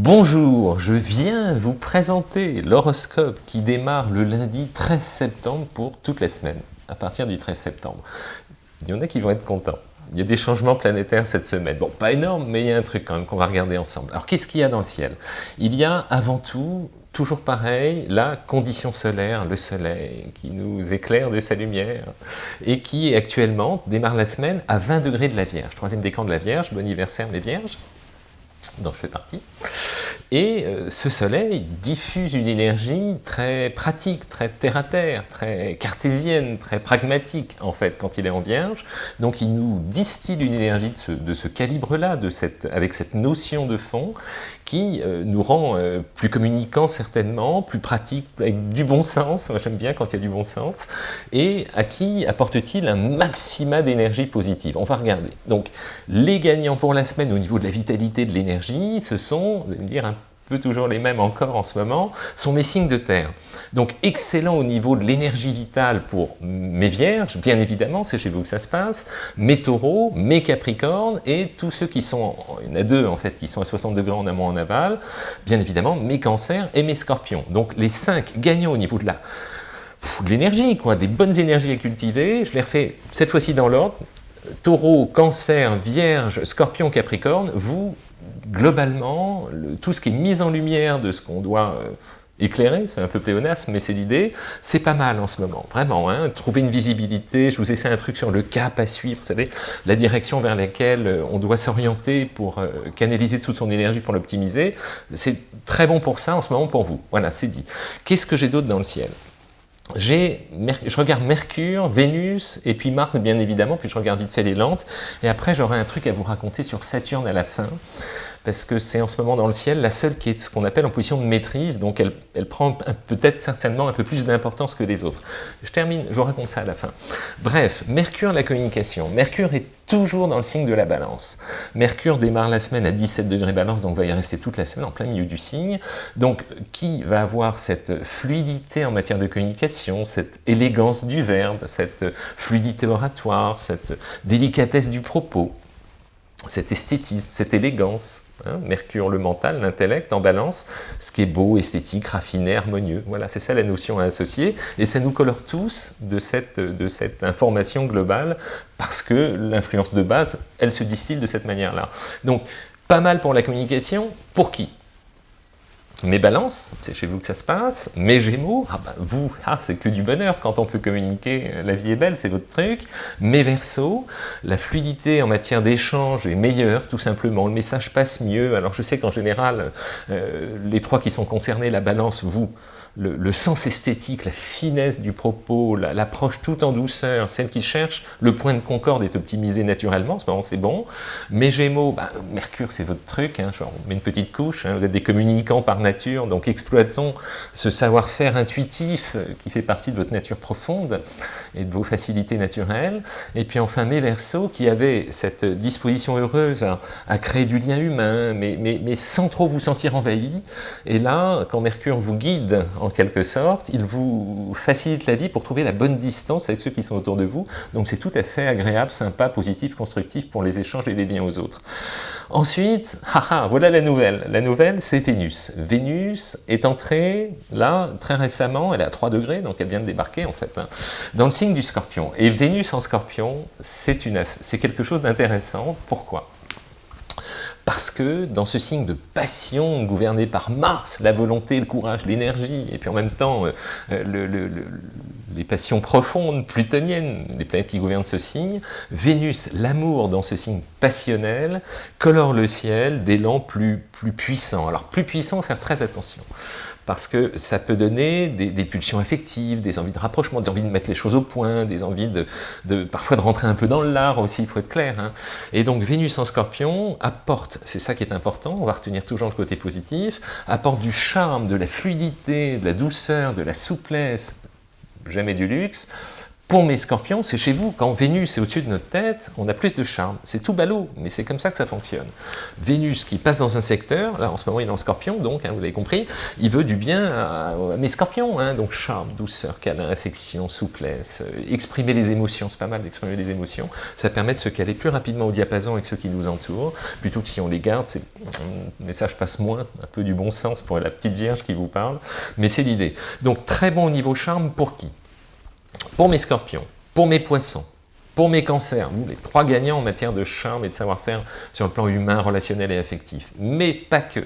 Bonjour, je viens vous présenter l'horoscope qui démarre le lundi 13 septembre pour toute la semaine, à partir du 13 septembre. Il y en a qui vont être contents. Il y a des changements planétaires cette semaine. Bon, pas énorme, mais il y a un truc quand même qu'on va regarder ensemble. Alors, qu'est-ce qu'il y a dans le ciel? Il y a avant tout, toujours pareil, la condition solaire, le soleil, qui nous éclaire de sa lumière, et qui actuellement démarre la semaine à 20 degrés de la Vierge. Troisième décan de la Vierge, bon anniversaire les Vierges dont je fais partie. Et euh, ce soleil diffuse une énergie très pratique, très terre-à-terre, très cartésienne, très pragmatique en fait quand il est en vierge. Donc il nous distille une énergie de ce, calibre-là, avec cette notion de fond, qui euh, nous rend euh, plus communicants certainement, plus pratiques, avec du bon sens, j'aime bien quand il y a du bon sens, et à qui apporte-t-il un maxima d'énergie positive? On va regarder. Donc les gagnants pour la semaine au niveau de la vitalité de l'énergie, ce sont, vous allez me dire, un peu toujours les mêmes encore en ce moment, sont mes signes de terre. Donc excellent au niveau de l'énergie vitale pour mes vierges, bien évidemment, c'est chez vous que ça se passe, mes taureaux, mes capricornes, et tous ceux qui sont, il y en a deux en fait, qui sont à 60 degrés en amont en aval, bien évidemment, mes cancers et mes scorpions. Donc les cinq gagnants au niveau de la de l'énergie, quoi, des bonnes énergies à cultiver, je les refais cette fois-ci dans l'ordre, taureau, cancer, vierge, scorpion, capricorne, vous globalement, tout ce qui est mis en lumière de ce qu'on doit euh, éclairer, c'est un peu pléonasme, mais c'est l'idée, c'est pas mal en ce moment, vraiment, hein, trouver une visibilité, je vous ai fait un truc sur le cap à suivre, vous savez, la direction vers laquelle euh, on doit s'orienter pour euh, canaliser toute son énergie pour l'optimiser, c'est très bon pour ça en ce moment pour vous, voilà, c'est dit. Qu'est-ce que j'ai d'autre dans le ciel? Je regarde Mercure, Vénus, et puis Mars bien évidemment, puis je regarde vite fait les lentes, et après j'aurai un truc à vous raconter sur Saturne à la fin, parce que c'est en ce moment dans le ciel la seule qui est ce qu'on appelle en position de maîtrise, donc elle, elle prend peut-être certainement un peu plus d'importance que les autres. Je termine, je vous raconte ça à la fin. Bref, Mercure, la communication. Mercure est toujours dans le signe de la balance. Mercure démarre la semaine à 17 degrés balance, donc va y rester toute la semaine en plein milieu du signe. Donc, qui va avoir cette fluidité en matière de communication, cette élégance du verbe, cette fluidité oratoire, cette délicatesse du propos, cet esthétisme, cette élégance, hein, Mercure le mental, l'intellect en balance, ce qui est beau, esthétique, raffiné, harmonieux. Voilà, c'est ça la notion à associer, et ça nous colore tous de cette, de cette information globale, parce que l'influence de base, elle se distille de cette manière-là. Donc, pas mal pour la communication, pour qui? Mes balances, c'est chez vous que ça se passe. Mes gémeaux, ah ben vous, ah, c'est que du bonheur quand on peut communiquer, la vie est belle, c'est votre truc. Mes versos, la fluidité en matière d'échange est meilleure, tout simplement. Le message passe mieux. Alors je sais qu'en général, euh, les trois qui sont concernés, la balance, vous, le, sens esthétique, la finesse du propos, l'approche tout en douceur, celle qui cherche, le point de concorde est optimisé naturellement, c'est bon. Mes Gémeaux, bah, Mercure c'est votre truc, hein, on met une petite couche, hein, vous êtes des communicants par nature, donc exploitons ce savoir-faire intuitif euh, qui fait partie de votre nature profonde et de vos facilités naturelles. Et puis enfin mes Verseaux qui avaient cette disposition heureuse à, créer du lien humain, mais, mais, mais sans trop vous sentir envahi. Et là, quand Mercure vous guide en quelque sorte, il vous facilite la vie pour trouver la bonne distance avec ceux qui sont autour de vous. Donc c'est tout à fait agréable, sympa, positif, constructif pour les échanges et les liens aux autres. Ensuite, haha, voilà la nouvelle. La nouvelle, c'est Vénus. Vénus est entrée, là, très récemment, elle est à 3 degrés, donc elle vient de débarquer, en fait, hein, dans le signe du Scorpion. Et Vénus en Scorpion, c'est quelque chose d'intéressant. Pourquoi? Parce que dans ce signe de passion gouverné par Mars, la volonté, le courage, l'énergie, et puis en même temps euh, euh, les passions profondes, plutoniennes, les planètes qui gouvernent ce signe, Vénus, l'amour dans ce signe passionnel, colore le ciel d'élan plus, plus puissant. Alors plus puissant, faire très attention parce que ça peut donner des, pulsions affectives, des envies de rapprochement, des envies de mettre les choses au point, des envies de, parfois de rentrer un peu dans l'art aussi, il faut être clair. Hein. Et donc Vénus en scorpion apporte, c'est ça qui est important, on va retenir toujours le côté positif, apporte du charme, de la fluidité, de la douceur, de la souplesse, jamais du luxe, Pour mes scorpions, c'est chez vous. Quand Vénus est au-dessus de notre tête, on a plus de charme. C'est tout ballot, mais c'est comme ça que ça fonctionne. Vénus qui passe dans un secteur, là en ce moment il est en scorpion, donc hein, vous l'avez compris, il veut du bien à, mes scorpions. Hein, donc charme, douceur, câlin, affection, souplesse, euh, exprimer les émotions, c'est pas mal d'exprimer les émotions. Ça permet de se caler plus rapidement au diapason avec ceux qui nous entourent, plutôt que si on les garde, le message passe moins, un peu du bon sens pour la petite vierge qui vous parle, mais c'est l'idée. Donc très bon au niveau charme pour qui? Pour mes scorpions, pour mes poissons, pour mes cancers, les trois gagnants en matière de charme et de savoir-faire sur le plan humain, relationnel et affectif, mais pas que.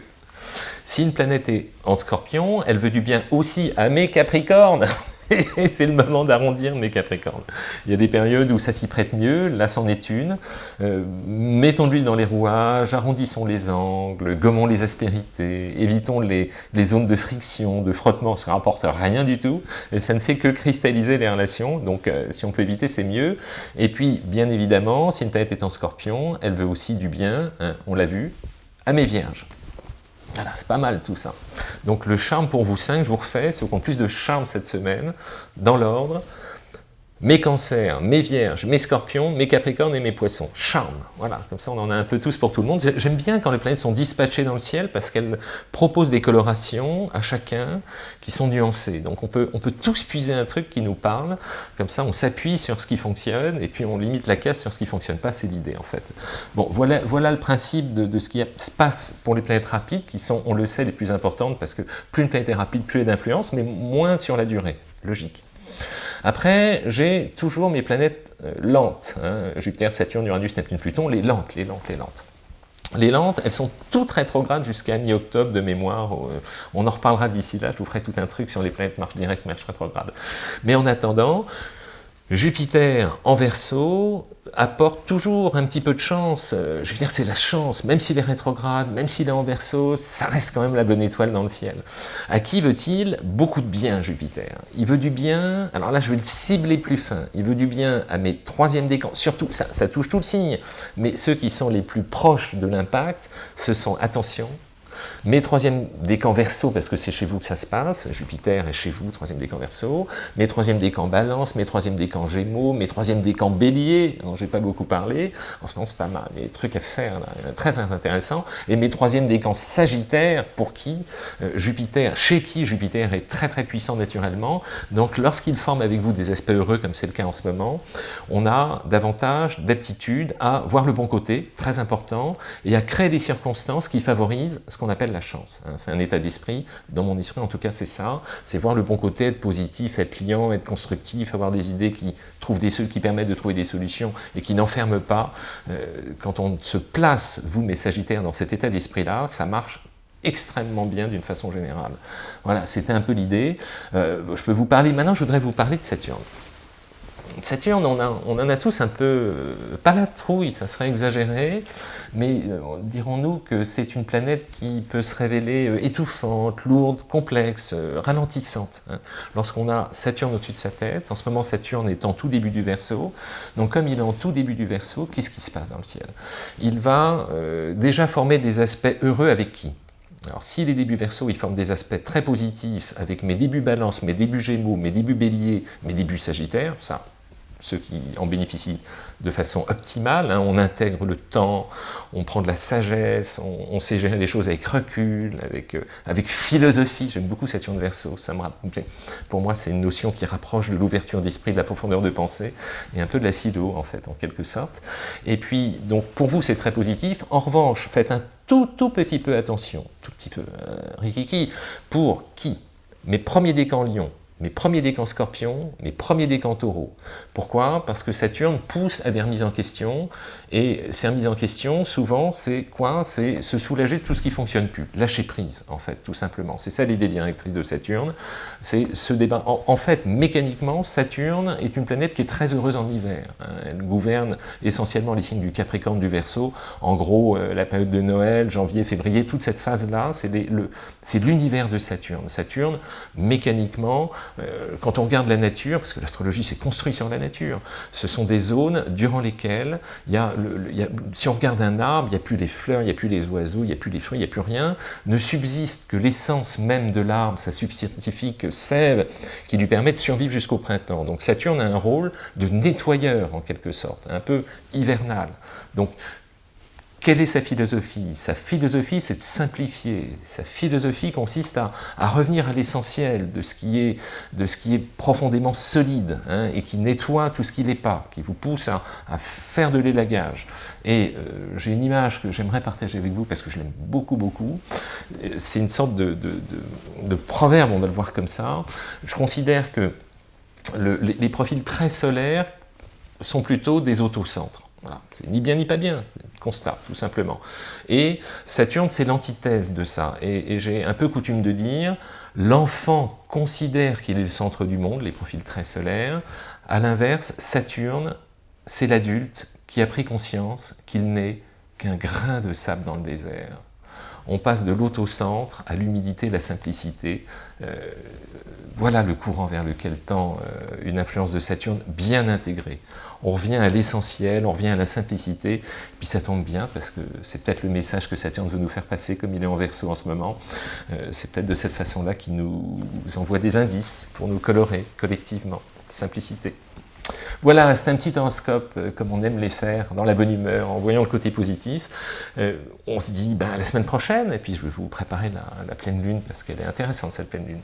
Si une planète est en scorpion, elle veut du bien aussi à mes capricornes c'est le moment d'arrondir mes capricornes. Il y a des périodes où ça s'y prête mieux, là c'en est une. Euh, mettons de l'huile dans les rouages, arrondissons les angles, gommons les aspérités, évitons les, zones de friction, de frottement, ça ne rapporte rien du tout, et ça ne fait que cristalliser les relations, donc euh, si on peut éviter, c'est mieux. Et puis, bien évidemment, si une planète est en scorpion, elle veut aussi du bien, hein, on l'a vu, à mes vierges. Voilà, c'est pas mal tout ça. Donc le charme pour vous 5, je vous refais, c'est au compte plus de charme cette semaine, dans l'ordre mes cancers, mes vierges, mes scorpions, mes capricornes et mes poissons. Charme, voilà, comme ça on en a un peu tous pour tout le monde. J'aime bien quand les planètes sont dispatchées dans le ciel parce qu'elles proposent des colorations à chacun qui sont nuancées. Donc on peut, on peut tous puiser un truc qui nous parle, comme ça on s'appuie sur ce qui fonctionne et puis on limite la casse sur ce qui ne fonctionne pas, c'est l'idée en fait. Bon, voilà, voilà le principe de, de, ce qui se passe pour les planètes rapides qui sont, on le sait, les plus importantes parce que plus une planète est rapide, plus elle est d'influence, mais moins sur la durée, logique. Après, j'ai toujours mes planètes euh, lentes, hein. Jupiter, Saturne, Uranus, Neptune, Pluton, les lentes, les lentes, les lentes. Les lentes, elles sont toutes rétrogrades jusqu'à mi-octobre de mémoire. Euh, on en reparlera d'ici là, je vous ferai tout un truc sur les planètes marche directe, marche rétrograde. Mais en attendant, Jupiter en Verseau apporte toujours un petit peu de chance. Euh, je veux dire, c'est la chance, même s'il est rétrograde, même s'il est en Verseau, ça reste quand même la bonne étoile dans le ciel. À qui veut-il Beaucoup de bien, Jupiter? Il veut du bien, alors là je vais le cibler plus fin, il veut du bien à mes troisièmes décans, surtout, ça touche tout le signe, mais ceux qui sont les plus proches de l'impact, ce sont, attention, mes troisième décan verso, parce que c'est chez vous que ça se passe, Jupiter est chez vous, troisième décan verso, mes troisième décan balance, mes troisième décan gémeaux, mes troisième décan bélier, dont j'ai pas beaucoup parlé, en ce moment c'est pas mal, il y des trucs à faire, là, très intéressant, et mes troisième décan sagittaire, pour qui euh, Jupiter, chez qui Jupiter est très très puissant naturellement, donc lorsqu'il forme avec vous des aspects heureux, comme c'est le cas en ce moment, on a davantage d'aptitude à voir le bon côté, très important, et à créer des circonstances qui favorisent ce qu'on appelle la chance. Hein. C'est un état d'esprit, dans mon esprit en tout cas c'est ça, c'est voir le bon côté, être positif, être client, être constructif, avoir des idées qui trouvent des qui permettent de trouver des solutions et qui n'enferment pas. Euh, quand on se place, vous mes Sagittaires, dans cet état d'esprit-là, ça marche extrêmement bien d'une façon générale. Voilà, c'était un peu l'idée. Euh, je peux vous parler, maintenant je voudrais vous parler de Saturne. Saturne, on, en a tous un peu, euh, pas la trouille, ça serait exagéré, mais euh, dirons-nous que c'est une planète qui peut se révéler euh, étouffante, lourde, complexe, ralentissante. Hein. Lorsqu'on a Saturne au-dessus de sa tête, en ce moment Saturne est en tout début du Verseau, donc comme il est en tout début du Verseau, qu'est-ce qui se passe dans le ciel? Il va déjà former des aspects heureux avec qui? Alors, si les débuts verso, ils forment des aspects très positifs avec mes débuts balance, mes débuts gémeaux, mes débuts bélier, mes débuts sagittaires, ça, ceux qui en bénéficient de façon optimale. Hein. On intègre le temps, on prend de la sagesse, on, sait gérer les choses avec recul, avec, euh, philosophie. J'aime beaucoup Saturne Verseau. Ça me pour moi, c'est une notion qui rapproche de l'ouverture d'esprit, de la profondeur de pensée, et un peu de la philo, en fait, en quelque sorte. Et puis, donc, pour vous, c'est très positif. En revanche, faites un tout, tout petit peu attention, tout petit peu, euh, rikiki, pour qui? Mes premiers décans Lion, mes premiers décans scorpions, mes premiers décans taureaux. Pourquoi? Parce que Saturne pousse à des remises en question, et ces remises en question, souvent, c'est quoi? C'est se soulager de tout ce qui ne fonctionne plus, lâcher prise, en fait, tout simplement. C'est ça l'idée directrice de Saturne, c'est ce débat. En, fait, mécaniquement, Saturne est une planète qui est très heureuse en hiver. Hein. Elle gouverne essentiellement les signes du Capricorne, du Verseau, en gros, euh, la période de Noël, janvier, février, toute cette phase-là, c'est l'univers de Saturne. Saturne, mécaniquement, quand on regarde la nature, parce que l'astrologie c'est construit sur la nature, ce sont des zones durant lesquelles, il y a si on regarde un arbre, il n'y a plus les fleurs, il n'y a plus les oiseaux, il n'y a plus les fruits, il n'y a plus rien, ne subsiste que l'essence même de l'arbre, sa subscientifique sève, qui lui permet de survivre jusqu'au printemps. Donc Saturne a un rôle de nettoyeur en quelque sorte, un peu hivernal. Donc quelle est sa philosophie? Sa philosophie, c'est de simplifier. Sa philosophie consiste à, revenir à l'essentiel de, ce qui est, profondément solide hein, et qui nettoie tout ce qui n'est pas, qui vous pousse à, faire de l'élagage. Et euh, j'ai une image que j'aimerais partager avec vous parce que je l'aime beaucoup, beaucoup. C'est une sorte de, de, proverbe, on va le voir comme ça. Je considère que les profils très solaires sont plutôt des autocentres. Voilà. C'est ni bien ni pas bien, constat, tout simplement. Et Saturne, c'est l'antithèse de ça. Et, j'ai un peu coutume de dire, l'enfant considère qu'il est le centre du monde, les profils très solaires. À l'inverse, Saturne, c'est l'adulte qui a pris conscience qu'il n'est qu'un grain de sable dans le désert. On passe de l'autocentre à l'humidité, la simplicité. Euh, voilà le courant vers lequel tend euh, une influence de Saturne bien intégrée on revient à l'essentiel, on revient à la simplicité, puis ça tombe bien, parce que c'est peut-être le message que Saturne veut nous faire passer, comme il est en verso en ce moment, euh, c'est peut-être de cette façon-là qu'il nous envoie des indices pour nous colorer collectivement, simplicité. Voilà, c'est un petit horoscope, euh, comme on aime les faire, dans la bonne humeur, en voyant le côté positif. Euh, on se dit, ben, la semaine prochaine, et puis je vais vous préparer la, pleine lune, parce qu'elle est intéressante, cette pleine lune.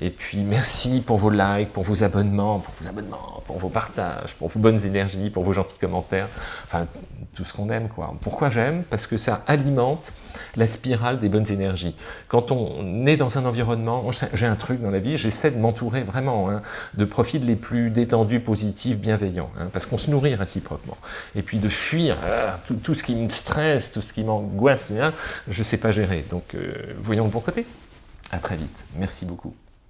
Et puis, merci pour vos likes, pour vos abonnements, pour vos abonnements, pour vos partages, pour vos bonnes énergies, pour vos gentils commentaires, enfin, tout ce qu'on aime, quoi. Pourquoi j'aime? Parce que ça alimente la spirale des bonnes énergies. Quand on est dans un environnement, j'ai un truc dans la vie, j'essaie de m'entourer vraiment hein, de profils les plus détendus, positifs, hein, parce qu'on se nourrit réciproquement. Et puis de fuir ah, tout, ce qui me stresse, tout ce qui m'angoisse, je ne sais pas gérer. Donc, euh, voyons le bon côté. À très vite. Merci beaucoup.